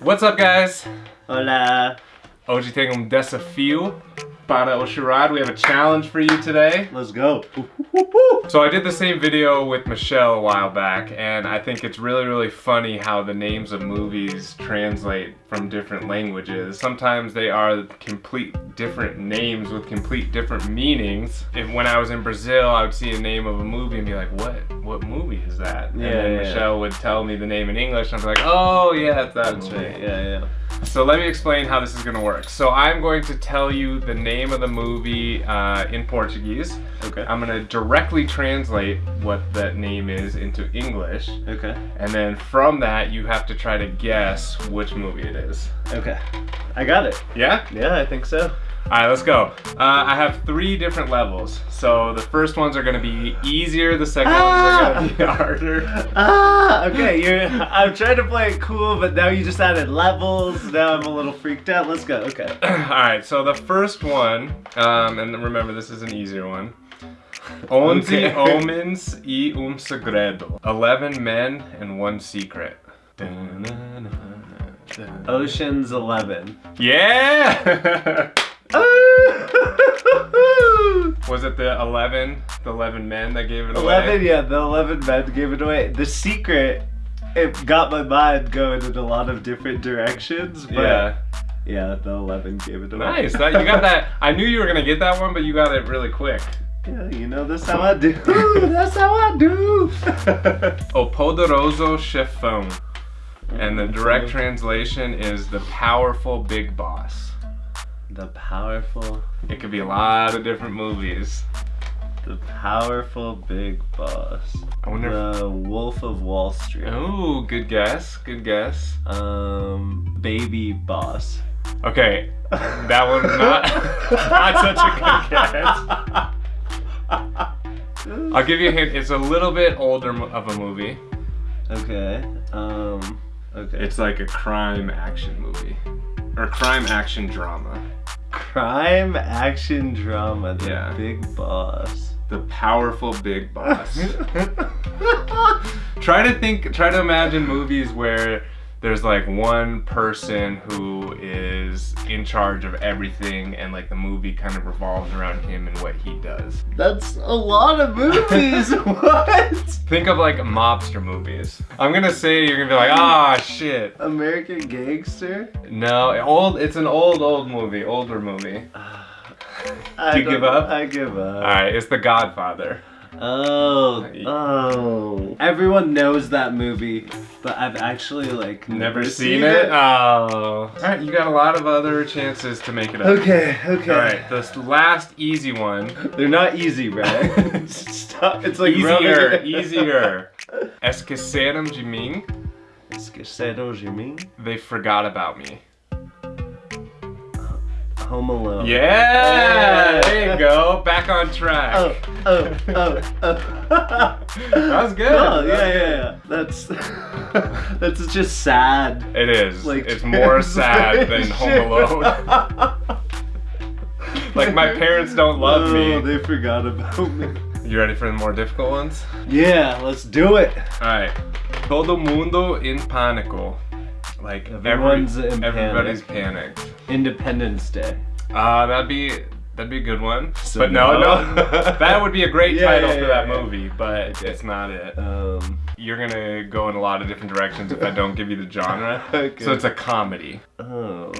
What's up guys? Hola. Hoje tenho um desafio para o charade. We have a challenge for you today. Let's go. So I did the same video with Michelle a while back and I think it's really really funny how the names of movies translate from different languages. Sometimes they are complete different names with complete different meanings. If when I was in Brazil I would see a name of a movie and be like what what movie is that? and Yeah, then yeah. Michelle would tell me the name in English and I'd be like oh yeah that's that movie. right. Yeah, yeah. So let me explain how this is gonna work. So I'm going to tell you the name of the movie uh, in Portuguese. Okay. I'm gonna directly translate what that name is into English. Okay. And then from that, you have to try to guess which movie it is. Okay. I got it. Yeah? Yeah, I think so. All right, let's go. Uh, I have three different levels. So the first ones are gonna be easier, the second ones are gonna be harder. Ah, okay. You're. I'm trying to play it cool, but now you just added levels. Now I'm a little freaked out. Let's go. Okay. All right, so the first one, um, and remember this is an easier one. Onze Okay. homens e um segredo. Eleven men and one secret. Ocean's Eleven. Yeah! Was it the 11, the 11 men that gave it away? Eleven. Yeah, the eleven men gave it away. The secret. It got my mind going in a lot of different directions, but Yeah. yeah, the eleven gave it away. Nice. That, you got that. I knew you were gonna get that one, but you got it really quick. Yeah, you know that's how I do. that's how I do. o Poderoso Chefão. And the direct translation is the powerful big boss. The powerful, It could be a lot of different movies. the powerful big boss. I wonder. The Wolf of Wall Street. Oh, good guess. Good guess. Um, baby boss. Okay, that one's not not such a good guess. I'll give you a hint. It's a little bit older of a movie. Okay. Um. Okay. It's like a crime action movie, or crime action drama. crime action drama. The Yeah. big boss. The powerful big boss. try to think. Try to imagine movies where there's like one person who is in charge of everything, and like the movie kind of revolves around him and what he does. That's a lot of movies. what? Think of like mobster movies. I'm gonna say you're gonna be like, ah, shit. American Gangster. No, old. It's an old, old movie, older movie. I Do you give up? I give up. All right, it's The Godfather. Oh, oh. Everyone knows that movie, but I've actually like Never seen it? Oh. All right, you got a lot of other chances to make it up. Okay, okay. All right, this last easy one. They're not easy, right? Stop. It's like easier, easier. Esqueceram de mim. Esqueceram de mim? They forgot about me. Home Alone. Yeah, there you go. Back on track. Oh, oh, oh, oh. That was good. Oh, yeah, yeah, yeah. That's that's just sad. It is. Like it's more sad than Home Alone. like my parents don't love oh, me. they forgot about me. You ready for the more difficult ones? Yeah, let's do it. All right. Todo mundo en pánico. Like every- Everyone's in everybody's panicked. Independence Day. Uh, that'd be that'd be a good one. So but no, no. no, that would be a great Yeah, title yeah, for that yeah. movie, but it's not it. Um. You're gonna go in a lot of different directions if I don't give you the genre. Okay. So it's a comedy. Oh.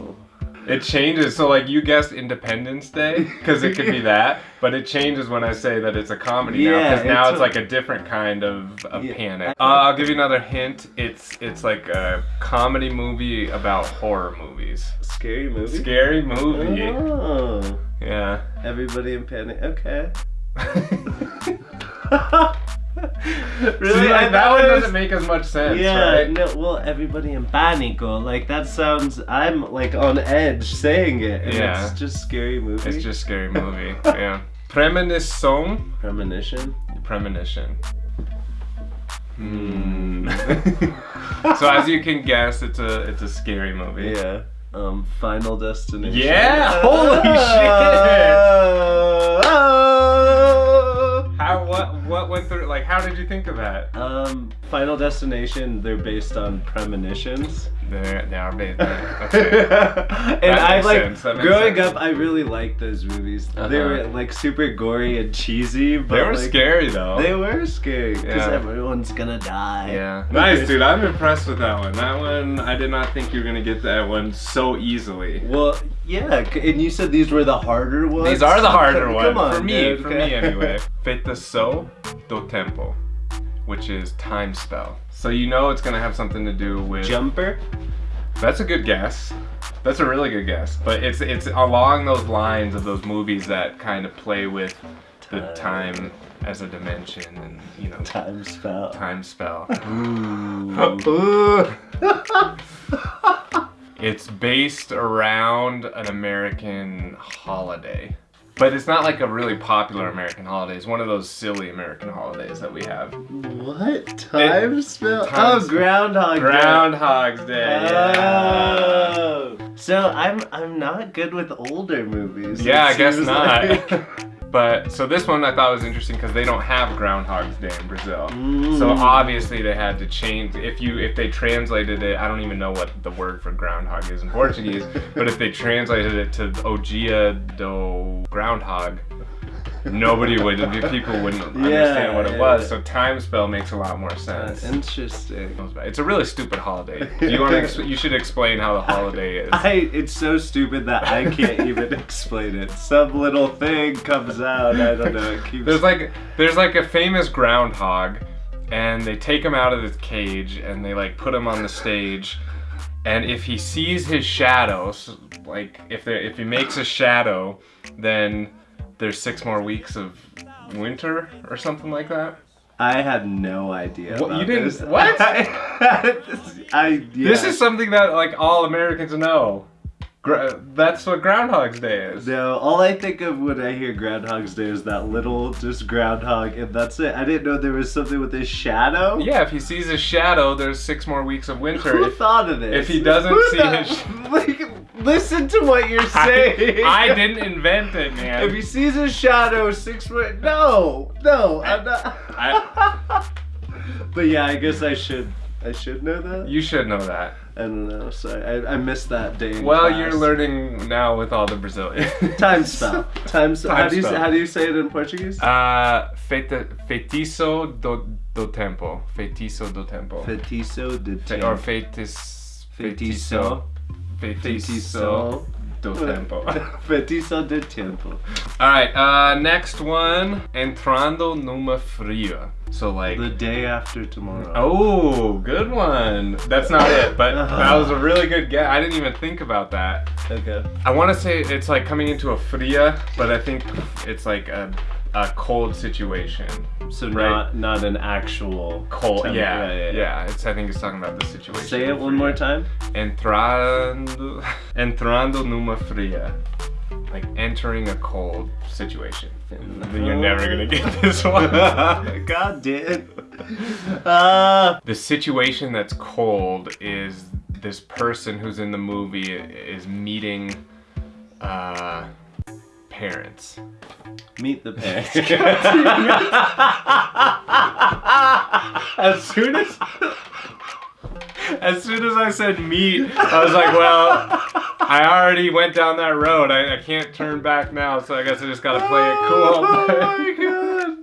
It changes. So like you guessed Independence Day because it could be that, but it changes when I say that it's a comedy now because now it's it's like a different kind of, of Yeah. panic. Uh, I'll give you another hint. It's it's like a comedy movie about horror movies. Scary movie. Scary movie. Oh. Yeah. Everybody in panic. Okay. really? See, like, that one doesn't make as much sense, Yeah, right? no, well, everybody in panico. Like, that sounds, I'm like on edge saying it. Yeah. it's just scary movie. It's just scary movie. yeah. Premonition. Premonition. Premonition. Hmm. so as you can guess, it's a it's a scary movie. Yeah. Um, Final Destination. Yeah! Holy shit! Oh, How what what went through? Like, how did you think of that? Um, Final Destination, they're based on premonitions. They're, they are based. And I like sense, that makes growing sense. up. I really liked those movies. They Uh-huh. were like super gory and cheesy, but They were like, scary though. They were scary because Yeah. everyone's gonna die. Yeah. Nice, dude. I'm impressed with that one. That one, I did not think you were gonna get that one so easily. Well, yeah, and you said these were the harder ones. These are the harder ones Come on, for me. dude, For okay. me, anyway. Feitiço do tempo, which is time spell. So you know it's gonna have something to do with. Jumper. That's a good guess. That's a really good guess. But it's it's along those lines of those movies that kind of play with the Time. time as a dimension and you know Time spell. time spell. Ooh. It's based around an American holiday. But it's not like a really popular American holiday. It's one of those silly American holidays that we have. what? Time spell? Time oh. Groundhog Day. Groundhog's Day. Yeah, Oh. So I'm I'm not good with older movies. yeah I guess not. like. but so this one I thought was interesting because they don't have Groundhog's Day in Brazil. So Mm. obviously they had to change. If you if they translated it, I don't even know what the word for groundhog is in Portuguese. but if they translated it to O Dia do Groundhog, nobody would. People wouldn't understand what it was. So time spell makes a lot more Uh, sense. interesting. It's a really stupid holiday. Do you want to? You should explain how the holiday is. I it's so stupid that I can't even explain it. Some little thing comes out. I don't know. It keeps. There's like there's like a famous groundhog, and they take him out of his cage and they like put him on the stage, and if he sees his shadows, like if there if he makes a shadow, then there's six more weeks of winter or something like that. I had no idea. What, you didn't- This. what? I yeah. This is something that like all Americans know. That's what Groundhog's Day is. No, all I think of when I hear Groundhog's Day is that little just groundhog, and that's it. I didn't know there was something with his shadow. Yeah, if he sees his shadow, there's six more weeks of winter. Who If- thought of this? if he doesn't Who see his- like, listen to what you're saying. I, I didn't invent it, man. If he sees his shadow six foot, no, no, I'm not. I- but yeah, I guess I should. I should know that. You should know that. I don't know. Sorry, I, I missed that day. Well, class. you're learning now with all the Brazilians. time spell. Time spell. How Time do you spell. how do you say it in Portuguese? Uh, feitiço do, do tempo. Feitiço do tempo. Feitiço de Fe, tempo. or feitis, Feitiço. Feitiço do tempo. Feitiço de tempo. Alright, uh, next one. Entrando numa fria. So, like. The day after tomorrow. Oh, good one. That's not it, but that was a really good guess. I didn't even think about that. Okay. I want to say it's like coming into a fria, but I think it's like a, a cold situation. So Right. not not an actual Cold, temp- yeah, yeah, It's I think it's talking about the situation. Say it one more time. Entrando, entrando numa fria, like entering a cold situation. You're never gonna get this one. God damn. Uh, the situation that's cold is this person who's in the movie is meeting uh, parents. meet the parents. As soon as as soon as I said meet, I was like, well, I already went down that road. I, I can't turn back now, so I guess I just gotta play it oh cool. Oh my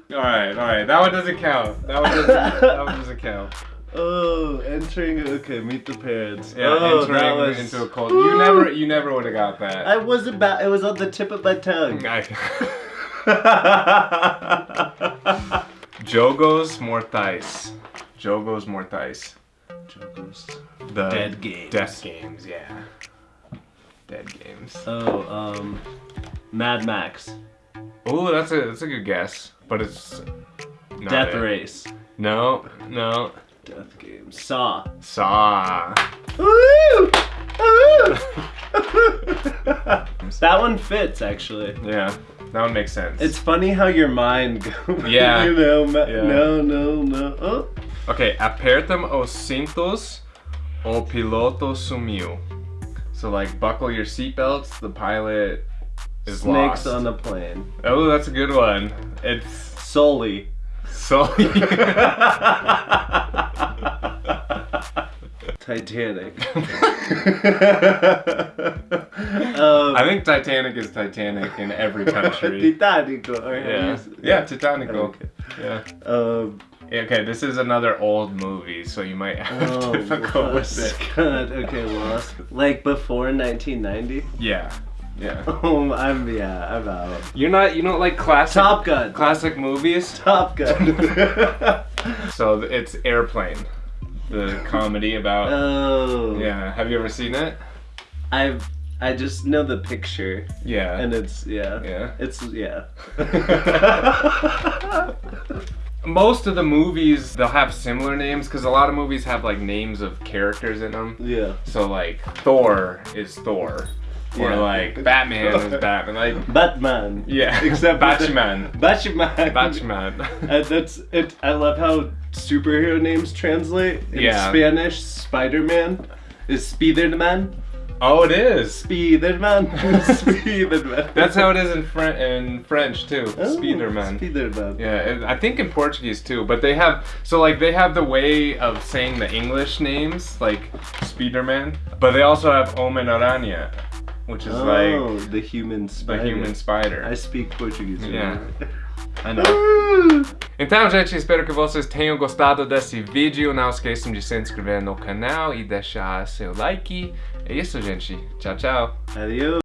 god. all right, all right. That one doesn't count. That one doesn't. that one doesn't count. Oh, entering. Okay, meet the parents. Yeah, oh, entering that was, into a cold. You never, you never would have got that. I was about. It was on the tip of my tongue. I- Jogos Mortais. Jogos Mortais. Jokers. The Dead games. Death games, yeah. Dead games. Oh, um, Mad Max. Oh, that's a that's a good guess, but it's not Death it. Race. No, no. Death games. Saw. Saw. Woo! That one fits actually. Yeah, that one makes sense. It's funny how your mind goes. Yeah. you know, Yeah. no, no, no. Oh. okay. Apertam os cintos, o piloto sumiu. So like, buckle your seatbelts. The pilot is Snakes lost. on a plane. Oh, that's a good one. It's Sully. Sully. Titanic. I think Titanic is Titanic in every country. Titanico. how Yeah. Yeah, Titanico. Okay. Yeah. Um, Okay, this is another old movie, so you might have oh, difficult with it. God, okay, Lost. Like before 1990? Yeah. Yeah. Oh, I'm, yeah, I'm out. You're not you don't like classic Top Gun. classic movies? Top Gun. So it's Airplane. The comedy about oh. Yeah, have you ever seen it? I've, I just know the picture. Yeah. And it's, yeah. yeah. It's, yeah. Most of the movies they'll have similar names cuz a lot of movies have like names of characters in them. yeah. So like Thor is Thor. Or Yeah. like Batman is Batman. Like Batman. yeah. Except with the- Batman. Batman. Batman. And uh, that's it. I love how superhero names translate. In Yeah. Spanish, Spider-Man is Spider-Man. oh, it is. Spider-Man. Spider-Man. That's how it is in French in French too. Oh, Spiderman. Spider-Man. Yeah, and I think in Portuguese too, but they have so like they have the way of saying the English names like Spiderman, but they also have Homem Aranha, which is oh, like the human the spider. human spider. I speak Portuguese. Yeah. I know. Então, gente, espero que vocês tenham gostado desse vídeo. Não esqueçam de se inscrever no canal e deixar seu like. É isso, gente. Tchau, tchau. Adios.